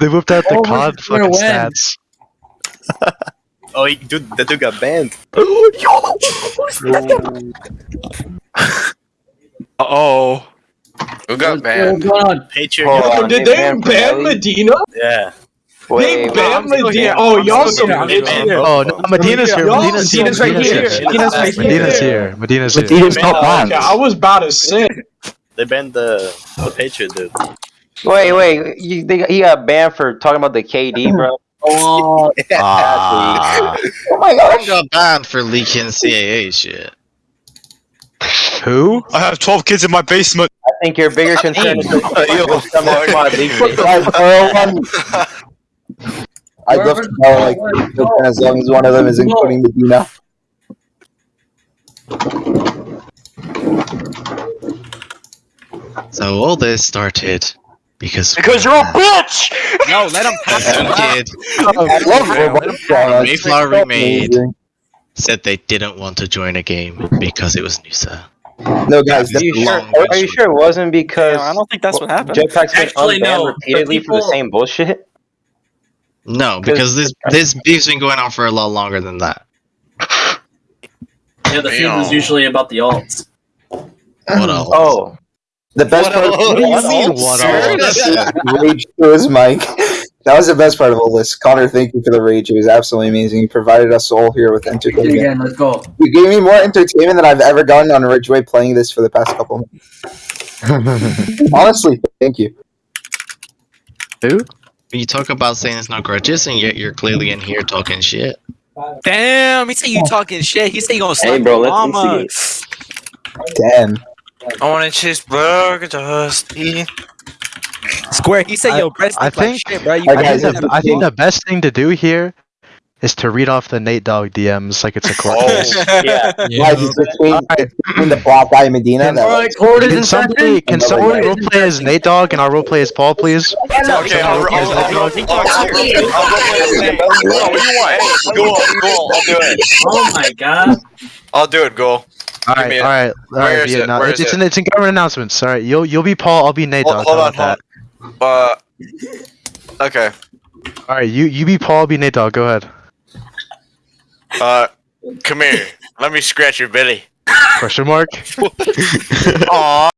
They whipped out the Oh, COD we're fucking win. stats. Oh, he, dude, that dude got banned. oh. Who got banned? going on? Patriot. Hold got- on, did they they banned ban Pirelli? Medina? Yeah. They banned I'm Medina. Oh, y'all still some here. Oh no, Medina's here. Y'all- Medina's here. Medina's right Medina's here. here. Medina's right here. Medina's here. Medina's here. Medina's They not banned- banned. I was about to say. They banned the the Patriot dude. Wait, wait. You, they, he got banned for talking about the KD, bro. Oh, Ah, Oh my I gosh. got banned for leaking CAA shit. Who? I have 12 kids in my basement. I think your bigger concern is Yo, the summer fuck. squad league. I Where- love to know like as long as one of them is including Medina. So all this started because Because you're a bitch! No, let him talk. some kid I love Roblox. Mayflower remade Amazing. said they didn't want to join a game because it was Nusa. No, guys, Are you sure? Are, are you sure it wasn't because I don't think that's what happened. Jetpack's been Actually, unbanned no, the repeatedly for the same bullshit? No, because this this beef's been going on for a lot longer than that. yeah, the feud was usually about the alts. What else? Oh, the best What part. else? What do you mean, what rage to his mic. That was the best part of all this. Connor, thank you for the rage. It was absolutely amazing. You provided us all here with entertainment. again. Let's go. You gave me more entertainment than I've ever gotten on Ridgeway playing this for the past couple months. Honestly, thank you. Who? You talk about saying it's not grudges, and yet you're clearly in here talking shit. Damn, he said you talking shit. He said you gonna slap Hey, bro, your let's mama. Damn. I want to cheeseburger, Dusty. Square, he said I- your breast I look like think- shit, bro. You I I guys think, the, I think the best thing to do here is to read off the Nate Dog DMs like it's a court case. Yeah. Guys, it's between, it's between the black guy and Medina. Can- That Alright, court Can somebody, can someone roleplay as Nate Dog and I'll roleplay as Paul, please? Okay, I'll, I'll, I'll, I'll, I'll, do you go on, go on. I'll do it. Oh my god. I'll do it, go. All right, all right, all right. is it? it's, it's it? in it's in government announcements. All right, you'll you'll be Paul. I'll be Nate Hold, hold on, hold on. Uh, okay. All right, you you be Paul. I'll be Nate Dog. Go ahead. Uh, come here. Let me scratch your belly. Question mark. Aw.